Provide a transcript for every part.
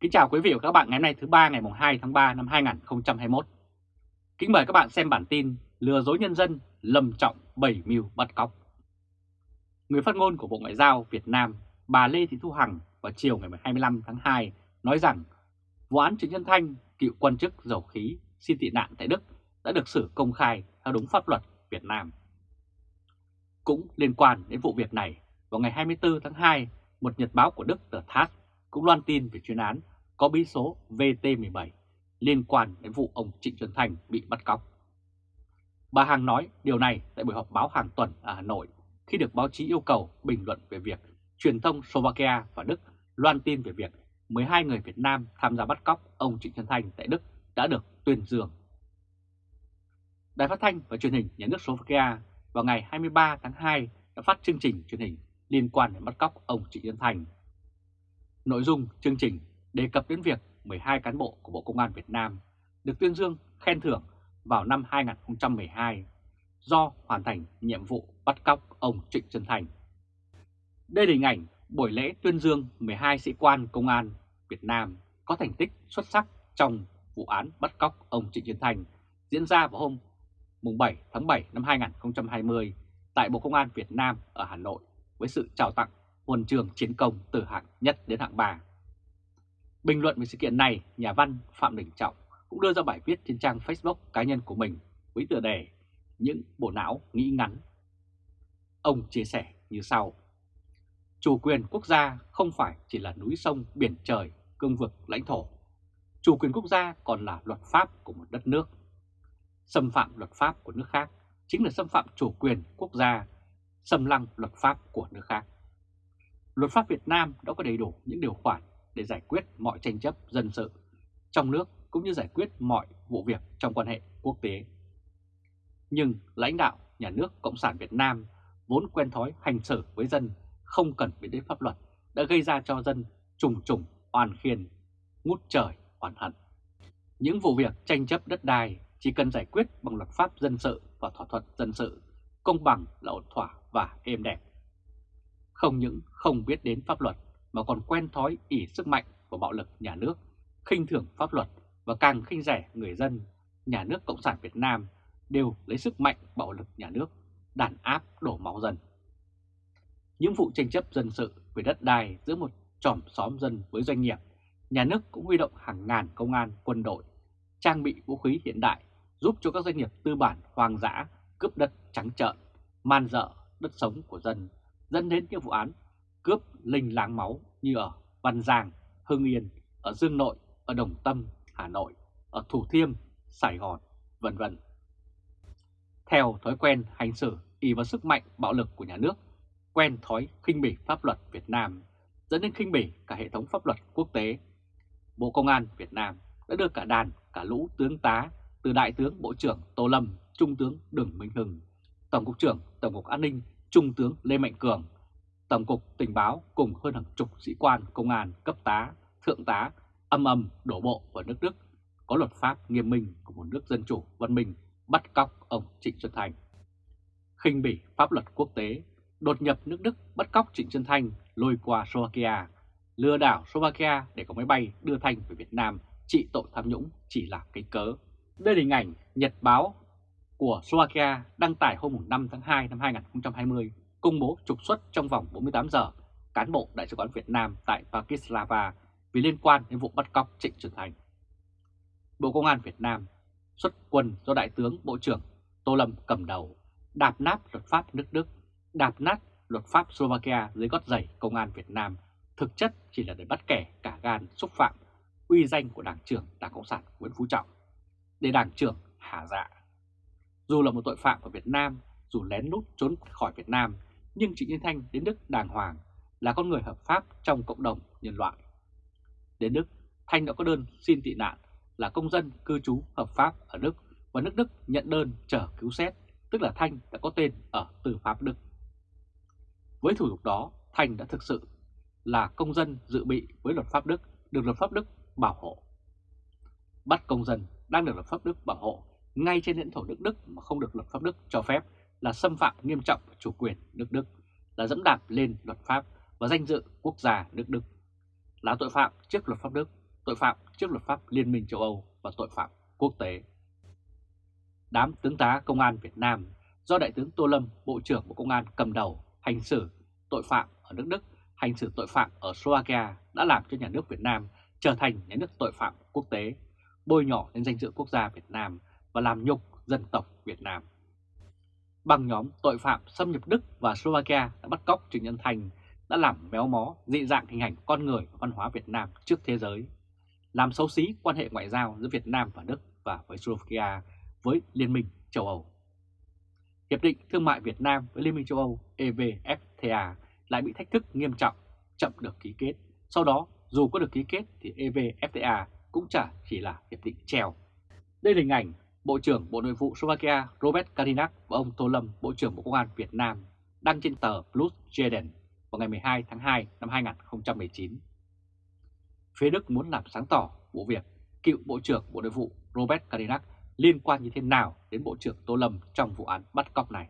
Kính chào quý vị và các bạn ngày hôm nay thứ ba ngày 2 tháng 3 năm 2021. Kính mời các bạn xem bản tin lừa dối nhân dân lầm trọng bảy mưu bắt cóc. Người phát ngôn của Bộ Ngoại giao Việt Nam bà Lê Thị Thu Hằng vào chiều ngày 25 tháng 2 nói rằng vụ án Trịnh Nhân Thanh, cựu quan chức dầu khí xin tị nạn tại Đức đã được xử công khai theo đúng pháp luật Việt Nam. Cũng liên quan đến vụ việc này, vào ngày 24 tháng 2, một nhật báo của Đức tờ TASS cũng loan tin về chuyên án có bí số VT17 liên quan đến vụ ông Trịnh Xuân Thành bị bắt cóc. Bà Hằng nói điều này tại buổi họp báo hàng tuần ở Hà Nội khi được báo chí yêu cầu bình luận về việc truyền thông Slovakia và Đức loan tin về việc 12 người Việt Nam tham gia bắt cóc ông Trịnh Xuân Thành tại Đức đã được tuyên dương. Đài phát thanh và truyền hình nhà nước Slovakia vào ngày 23 tháng 2 đã phát chương trình truyền hình liên quan đến bắt cóc ông Trịnh Xuân Thành Nội dung chương trình đề cập đến việc 12 cán bộ của Bộ Công an Việt Nam được tuyên dương, khen thưởng vào năm 2012 do hoàn thành nhiệm vụ bắt cóc ông Trịnh Xuân Thành. Đây là hình ảnh buổi lễ tuyên dương 12 sĩ quan công an Việt Nam có thành tích xuất sắc trong vụ án bắt cóc ông Trịnh Xuân Thành diễn ra vào hôm 7 tháng 7 năm 2020 tại Bộ Công an Việt Nam ở Hà Nội với sự trao tặng huân trường chiến công từ hạng nhất đến hạng 3. Bình luận về sự kiện này, nhà văn Phạm Đình Trọng cũng đưa ra bài viết trên trang Facebook cá nhân của mình với tựa đề Những bộ não nghĩ ngắn. Ông chia sẻ như sau. Chủ quyền quốc gia không phải chỉ là núi sông, biển trời, cương vực, lãnh thổ. Chủ quyền quốc gia còn là luật pháp của một đất nước. Xâm phạm luật pháp của nước khác chính là xâm phạm chủ quyền quốc gia, xâm lăng luật pháp của nước khác. Luật pháp Việt Nam đã có đầy đủ những điều khoản để giải quyết mọi tranh chấp dân sự trong nước cũng như giải quyết mọi vụ việc trong quan hệ quốc tế. Nhưng lãnh đạo nhà nước Cộng sản Việt Nam vốn quen thói hành xử với dân không cần biết đến pháp luật đã gây ra cho dân trùng trùng oan khiên, ngút trời oan hận. Những vụ việc tranh chấp đất đai chỉ cần giải quyết bằng luật pháp dân sự và thỏa thuận dân sự, công bằng là ổn thỏa và êm đẹp không những không biết đến pháp luật mà còn quen thói ỉ sức mạnh của bạo lực nhà nước, khinh thường pháp luật và càng khinh rẻ người dân, nhà nước Cộng sản Việt Nam đều lấy sức mạnh bạo lực nhà nước, đàn áp đổ máu dân. Những vụ tranh chấp dân sự về đất đai giữa một tròm xóm dân với doanh nghiệp, nhà nước cũng huy động hàng ngàn công an, quân đội, trang bị vũ khí hiện đại giúp cho các doanh nghiệp tư bản hoang dã cướp đất trắng trợn, man dợ đất sống của dân dẫn đến những vụ án cướp linh láng máu như ở Văn Giang, Hưng Yên, ở Dương Nội, ở Đồng Tâm, Hà Nội, ở Thủ Thiêm, Sài Gòn, vân vân. Theo thói quen hành xử y vào sức mạnh bạo lực của nhà nước, quen thói khinh bỉ pháp luật Việt Nam, dẫn đến khinh bỉ cả hệ thống pháp luật quốc tế. Bộ Công an Việt Nam đã đưa cả đàn, cả lũ tướng tá từ Đại tướng Bộ trưởng Tô Lâm, Trung tướng Đường Minh Hưng, Tổng cục trưởng Tổng cục An ninh Trung tướng Lê Mạnh Cường, Tổng cục Tình báo cùng hơn hàng chục sĩ quan công an cấp tá, thượng tá âm âm đổ bộ vào nước Đức có luật pháp nghiêm minh của một nước dân chủ văn minh bắt cóc ông Trịnh Xuân Thành. khinh bỉ pháp luật quốc tế, đột nhập nước Đức bắt cóc Trịnh Xuân Thanh lôi qua Slovakia, lừa đảo Slovakia để có máy bay đưa Thanh về Việt Nam trị tội tham nhũng chỉ là cái cớ. Đây là hình ảnh Nhật báo của Slovakia đăng tải hôm 5 tháng 2 năm 2020 công bố trục xuất trong vòng 48 giờ cán bộ Đại sứ quán Việt Nam tại Bratislava vì liên quan đến vụ bắt cóc Trịnh Xuân Thành. Bộ Công an Việt Nam xuất quân do Đại tướng Bộ trưởng Tô Lâm cầm đầu đạp nát luật pháp nước Đức, đạp nát luật pháp Slovakia dưới gót giày Công an Việt Nam thực chất chỉ là để bắt kẻ cả gan xúc phạm uy danh của Đảng trưởng Đảng Cộng sản Nguyễn Phú Trọng để Đảng trưởng hạ dạ dù là một tội phạm ở Việt Nam, dù lén lút trốn khỏi Việt Nam, nhưng Trịnh Yên Thanh đến Đức đàng hoàng là con người hợp pháp trong cộng đồng nhân loại. Đến Đức, Thanh đã có đơn xin tị nạn là công dân cư trú hợp pháp ở Đức và nước Đức nhận đơn chờ cứu xét, tức là Thanh đã có tên ở tư pháp Đức. Với thủ tục đó, Thanh đã thực sự là công dân dự bị với luật pháp Đức, được luật pháp Đức bảo hộ. Bắt công dân đang được luật pháp Đức bảo hộ ngay trên lãnh thổ nước Đức mà không được luật pháp Đức cho phép là xâm phạm nghiêm trọng chủ quyền nước Đức, là dẫm đạp lên luật pháp và danh dự quốc gia nước Đức, là tội phạm trước luật pháp Đức tội phạm trước luật pháp Liên minh châu Âu và tội phạm quốc tế. Đám tướng tá Công an Việt Nam do Đại tướng Tô Lâm, Bộ trưởng Bộ Công an cầm đầu hành xử tội phạm ở nước Đức, hành xử tội phạm ở Slovakia đã làm cho nhà nước Việt Nam trở thành nhà nước tội phạm quốc tế, bôi nhọ đến danh dự quốc gia Việt Nam và làm nhục dân tộc Việt Nam. Bằng nhóm tội phạm xâm nhập Đức và Slovakia đã bắt cóc Trịnh Nhân Thành đã làm méo mó dị dạng hình ảnh con người và văn hóa Việt Nam trước thế giới, làm xấu xí quan hệ ngoại giao giữa Việt Nam và Đức và với Slovakia với Liên minh châu Âu. Hiệp định Thương mại Việt Nam với Liên minh châu Âu EVFTA lại bị thách thức nghiêm trọng, chậm được ký kết. Sau đó, dù có được ký kết thì EVFTA cũng chả chỉ là hiệp định treo. Đây là hình ảnh Bộ trưởng Bộ Nội vụ Slovakia Robert Kalinak và ông Tô Lâm, Bộ trưởng Bộ Công an Việt Nam đăng trên tờ Plus Jeden vào ngày 12 tháng 2 năm 2019. Phía Đức muốn làm sáng tỏ vụ việc cựu Bộ trưởng Bộ Nội vụ Robert Kalinak liên quan như thế nào đến Bộ trưởng Tô Lâm trong vụ án bắt cóc này.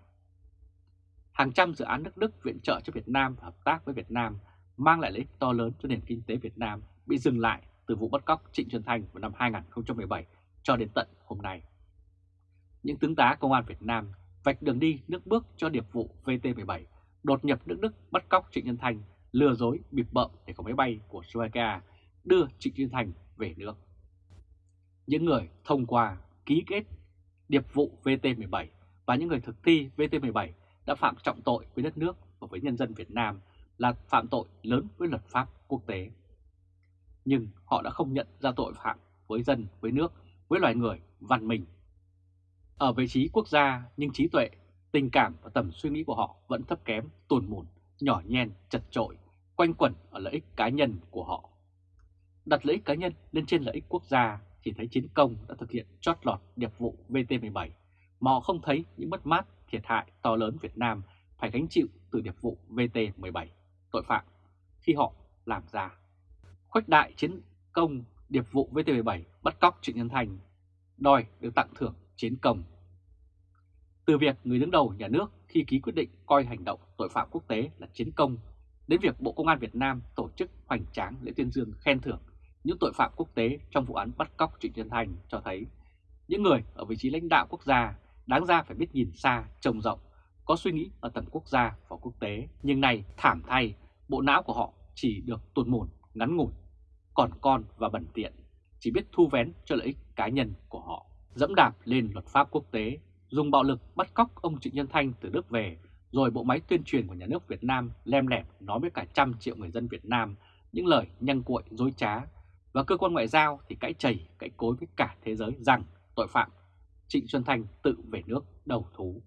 Hàng trăm dự án nước Đức viện trợ cho Việt Nam và hợp tác với Việt Nam mang lại lợi ích to lớn cho nền kinh tế Việt Nam bị dừng lại từ vụ bắt cóc Trịnh Xuân Thanh vào năm 2017 cho đến tận hôm nay. Những tướng tá công an Việt Nam vạch đường đi nước bước cho điệp vụ VT-17 đột nhập nước Đức bắt cóc Trịnh Nhân Thành, lừa dối bịp bợm để có máy bay của Slovakia đưa Trịnh Nhân Thành về nước. Những người thông qua ký kết điệp vụ VT-17 và những người thực thi VT-17 đã phạm trọng tội với đất nước và với nhân dân Việt Nam là phạm tội lớn với luật pháp quốc tế. Nhưng họ đã không nhận ra tội phạm với dân, với nước, với loài người văn minh. Ở vị trí quốc gia nhưng trí tuệ, tình cảm và tầm suy nghĩ của họ vẫn thấp kém, tồn mùn, nhỏ nhen, chật trội, quanh quẩn ở lợi ích cá nhân của họ. Đặt lợi ích cá nhân lên trên lợi ích quốc gia chỉ thấy chiến công đã thực hiện chót lọt điệp vụ VT-17 mà họ không thấy những mất mát, thiệt hại to lớn Việt Nam phải gánh chịu từ điệp vụ VT-17 tội phạm khi họ làm ra. Khuếch đại chiến công điệp vụ VT-17 bắt cóc Trịnh Nhân Thành, đòi được tặng thưởng chiến công. Từ việc người đứng đầu nhà nước khi ký quyết định coi hành động tội phạm quốc tế là chiến công, đến việc Bộ Công an Việt Nam tổ chức hoành tráng lễ tuyên dương khen thưởng những tội phạm quốc tế trong vụ án bắt cóc Trịnh Xuân Thành cho thấy những người ở vị trí lãnh đạo quốc gia đáng ra phải biết nhìn xa, trông rộng, có suy nghĩ ở tầm quốc gia và quốc tế. Nhưng này thảm thay, bộ não của họ chỉ được tuột mồn, ngắn ngủn, còn con và bẩn tiện, chỉ biết thu vén cho lợi ích cá nhân của họ. Dẫm đạp lên luật pháp quốc tế, dùng bạo lực bắt cóc ông Trịnh Nhân Thanh từ Đức về, rồi bộ máy tuyên truyền của nhà nước Việt Nam lem lẹp nói với cả trăm triệu người dân Việt Nam những lời nhăng cuội dối trá và cơ quan ngoại giao thì cãi chảy, cãi cối với cả thế giới rằng tội phạm Trịnh Xuân Thanh tự về nước đầu thú.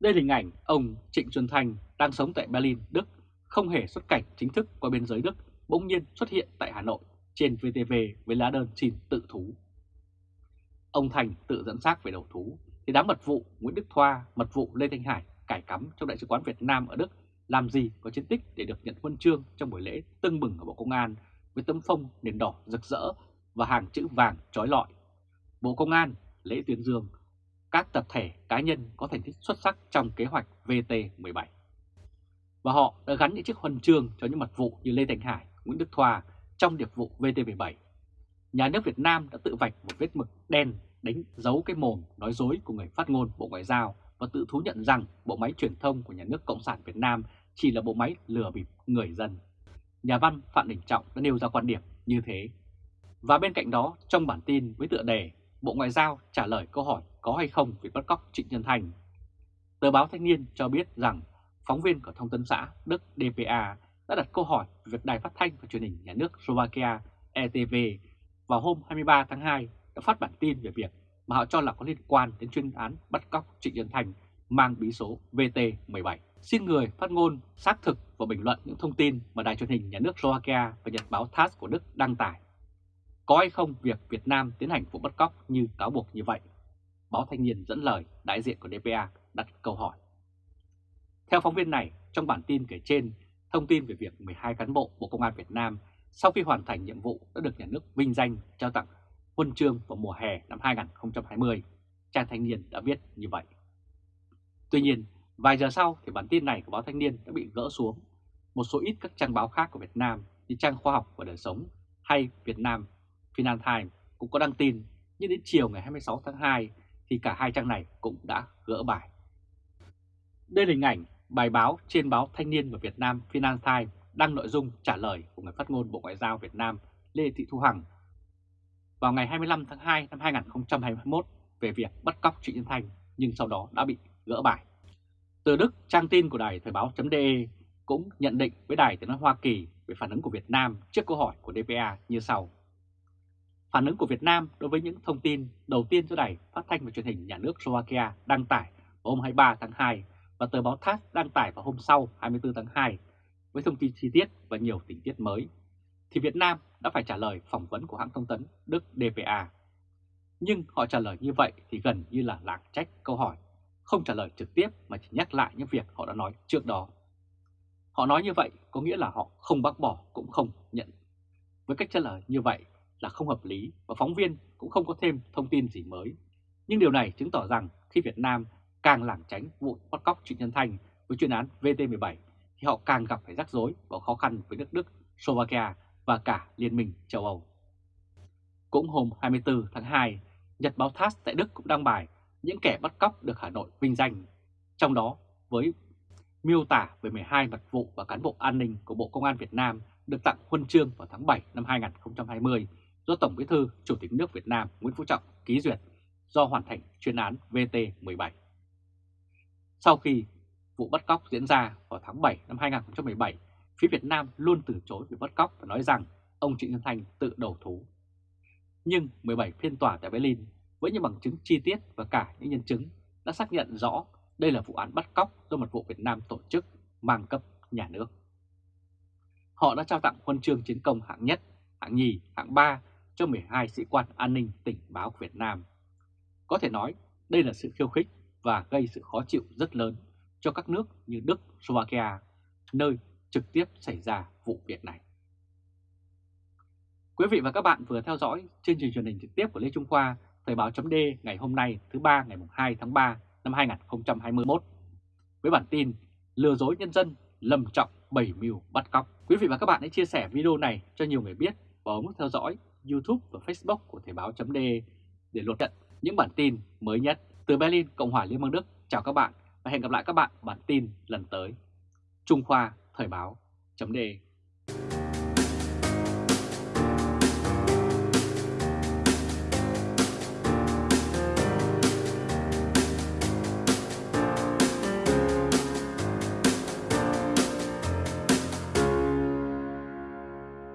Đây là hình ảnh ông Trịnh Xuân Thanh đang sống tại Berlin, Đức, không hề xuất cảnh chính thức qua biên giới Đức, bỗng nhiên xuất hiện tại Hà Nội trên VTV với lá đơn xin tự thú. Ông Thành tự dẫn xác về đầu thú, thì đám mật vụ Nguyễn Đức Thoa, mật vụ Lê Thanh Hải cải cắm trong Đại sứ quán Việt Nam ở Đức làm gì có chiến tích để được nhận huân chương trong buổi lễ tưng bừng ở Bộ Công an với tấm phông nền đỏ rực rỡ và hàng chữ vàng trói lọi. Bộ Công an, lễ tuyên dương, các tập thể cá nhân có thành tích xuất sắc trong kế hoạch VT17. Và họ đã gắn những chiếc huân chương cho những mật vụ như Lê Thành Hải, Nguyễn Đức Thoa trong điệp vụ VT17. Nhà nước Việt Nam đã tự vạch một vết mực đen đánh dấu cái mồm nói dối của người phát ngôn Bộ Ngoại giao và tự thú nhận rằng bộ máy truyền thông của nhà nước Cộng sản Việt Nam chỉ là bộ máy lừa bịp người dân nhà văn Phạm Đình Trọng đã nêu ra quan điểm như thế. Và bên cạnh đó, trong bản tin với tựa đề Bộ Ngoại giao trả lời câu hỏi có hay không việc bắt cóc Trịnh Nhân Thành, tờ báo Thanh niên cho biết rằng phóng viên của Thông tấn xã Đức DPA đã đặt câu hỏi về việc đài phát thanh và truyền hình nhà nước Slovakia ETV vào hôm 23 tháng 2 đã phát bản tin về việc mà họ cho là có liên quan đến chuyên án bắt cóc Trịnh Nhân Thành mang bí số VT17. Xin người phát ngôn xác thực và bình luận những thông tin mà đài truyền hình nhà nước Slovakia và nhật báo TASS của Đức đăng tải. Có hay không việc Việt Nam tiến hành vụ bắt cóc như cáo buộc như vậy? Báo Thanh niên dẫn lời đại diện của DPA đặt câu hỏi. Theo phóng viên này, trong bản tin kể trên, thông tin về việc 12 cán bộ Bộ Công an Việt Nam sau khi hoàn thành nhiệm vụ đã được nhà nước vinh danh trao tặng huân chương vào mùa hè năm 2020. Trang Thanh niên đã viết như vậy. Tuy nhiên, vài giờ sau thì bản tin này của báo Thanh niên đã bị gỡ xuống. Một số ít các trang báo khác của Việt Nam như trang Khoa học và Đời sống hay Việt Nam Financial Times cũng có đăng tin, nhưng đến chiều ngày 26 tháng 2 thì cả hai trang này cũng đã gỡ bài. Đây là hình ảnh bài báo trên báo Thanh niên và Việt Nam Financial Times đăng nội dung trả lời của người phát ngôn Bộ Ngoại giao Việt Nam Lê Thị Thu Hằng vào ngày 25 tháng 2 năm 2021 về việc bắt cóc Trịnh Nhân Thanh nhưng sau đó đã bị gỡ bài. Từ Đức, trang tin của đài Thời báo.de cũng nhận định với đài tiếng nói Hoa Kỳ về phản ứng của Việt Nam trước câu hỏi của DPA như sau. Phản ứng của Việt Nam đối với những thông tin đầu tiên do đài phát thanh và truyền hình nhà nước Slovakia đăng tải vào hôm 23 tháng 2 và tờ báo TASS đăng tải vào hôm sau 24 tháng 2 với thông tin chi tiết và nhiều tình tiết mới, thì Việt Nam đã phải trả lời phỏng vấn của hãng thông tấn Đức DPA. Nhưng họ trả lời như vậy thì gần như là lảng trách câu hỏi, không trả lời trực tiếp mà chỉ nhắc lại những việc họ đã nói trước đó. Họ nói như vậy có nghĩa là họ không bác bỏ cũng không nhận. Với cách trả lời như vậy là không hợp lý và phóng viên cũng không có thêm thông tin gì mới. Nhưng điều này chứng tỏ rằng khi Việt Nam càng lảng tránh vụ bắt cóc Trịnh Nhân Thành với chuyên án VT17 thì họ càng gặp phải rắc rối và khó khăn với nước Đức, Slovakia và cả Liên minh châu Âu. Cũng hôm 24 tháng 2, Nhật báo TASS tại Đức cũng đăng bài những kẻ bắt cóc được Hà Nội vinh danh, trong đó với miêu tả về 12 mật vụ và cán bộ an ninh của Bộ Công an Việt Nam được tặng huân chương vào tháng 7 năm 2020 do Tổng Bí thư Chủ tịch nước Việt Nam Nguyễn Phú Trọng ký duyệt do hoàn thành chuyên án VT17. Sau khi vụ bắt cóc diễn ra vào tháng 7 năm 2017, phía Việt Nam luôn từ chối việc bắt cóc và nói rằng ông Trịnh Xuân Thanh tự đầu thú. Nhưng 17 phiên tòa tại Berlin với những bằng chứng chi tiết và cả những nhân chứng đã xác nhận rõ đây là vụ án bắt cóc do một vụ Việt Nam tổ chức mang cấp nhà nước. Họ đã trao tặng huân chương chiến công hạng nhất, hạng nhì, hạng ba cho 12 sĩ quan an ninh tình báo Việt Nam. Có thể nói đây là sự khiêu khích và gây sự khó chịu rất lớn cho các nước như Đức, Slovakia, nơi trực tiếp xảy ra vụ việc này. Quý vị và các bạn vừa theo dõi chương trình truyền hình trực tiếp của Lê Trung Khoa, Thời báo chấm ngày hôm nay thứ ba ngày 2 tháng 3 năm 2021 với bản tin lừa dối nhân dân lầm trọng 7 mưu bắt cóc. Quý vị và các bạn hãy chia sẻ video này cho nhiều người biết và ấn theo dõi YouTube và Facebook của Thời báo chấm để luật nhận những bản tin mới nhất từ Berlin, Cộng hòa Liên bang Đức. Chào các bạn và hẹn gặp lại các bạn bản tin lần tới. Trung Khoa Thời báo chấm